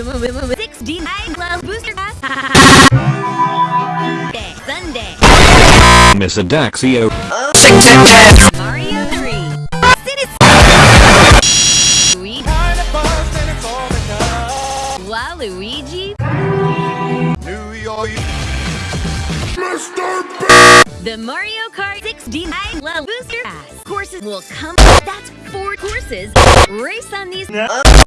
The mo- mo- mo- Booster Pass. Day, Sunday. Miss Adaxio. Mario 3. Citizen. Luigi. Waluigi. New York. Mr. B. The Mario Kart 69 love Booster Pass. Courses will come. That's four courses. Race on these.